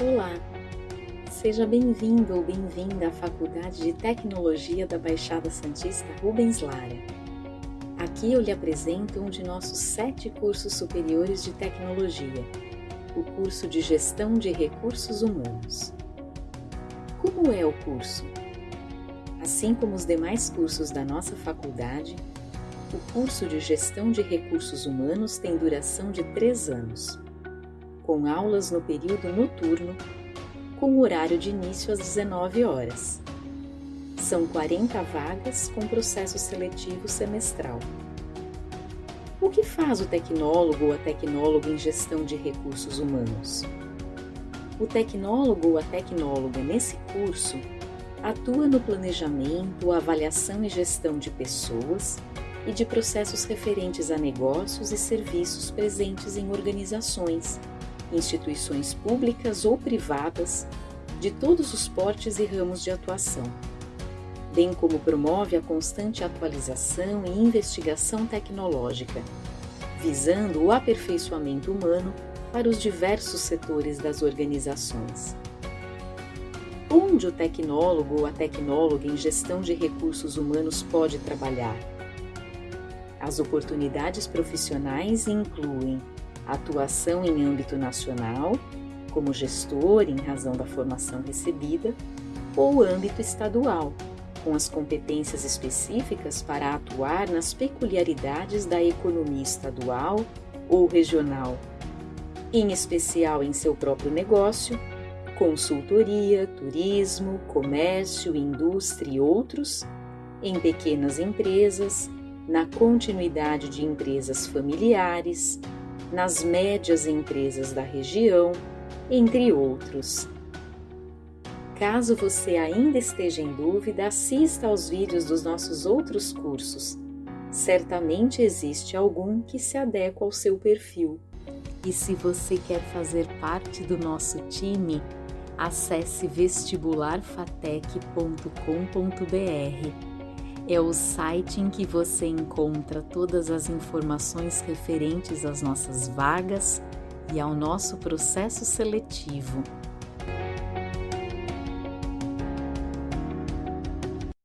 Olá, seja bem-vindo ou bem-vinda à Faculdade de Tecnologia da Baixada Santista Rubens Lara. Aqui eu lhe apresento um de nossos sete cursos superiores de tecnologia, o curso de Gestão de Recursos Humanos. Como é o curso? Assim como os demais cursos da nossa faculdade, o curso de Gestão de Recursos Humanos tem duração de três anos com aulas no período noturno, com horário de início às 19 horas. São 40 vagas com processo seletivo semestral. O que faz o tecnólogo ou a tecnóloga em gestão de recursos humanos? O tecnólogo ou a tecnóloga nesse curso atua no planejamento, avaliação e gestão de pessoas e de processos referentes a negócios e serviços presentes em organizações instituições públicas ou privadas de todos os portes e ramos de atuação, bem como promove a constante atualização e investigação tecnológica, visando o aperfeiçoamento humano para os diversos setores das organizações. Onde o tecnólogo ou a tecnóloga em gestão de recursos humanos pode trabalhar? As oportunidades profissionais incluem atuação em âmbito nacional, como gestor em razão da formação recebida, ou âmbito estadual, com as competências específicas para atuar nas peculiaridades da economia estadual ou regional, em especial em seu próprio negócio, consultoria, turismo, comércio, indústria e outros, em pequenas empresas, na continuidade de empresas familiares, nas médias empresas da região, entre outros. Caso você ainda esteja em dúvida, assista aos vídeos dos nossos outros cursos. Certamente existe algum que se adequa ao seu perfil. E se você quer fazer parte do nosso time, acesse vestibularfatec.com.br é o site em que você encontra todas as informações referentes às nossas vagas e ao nosso processo seletivo.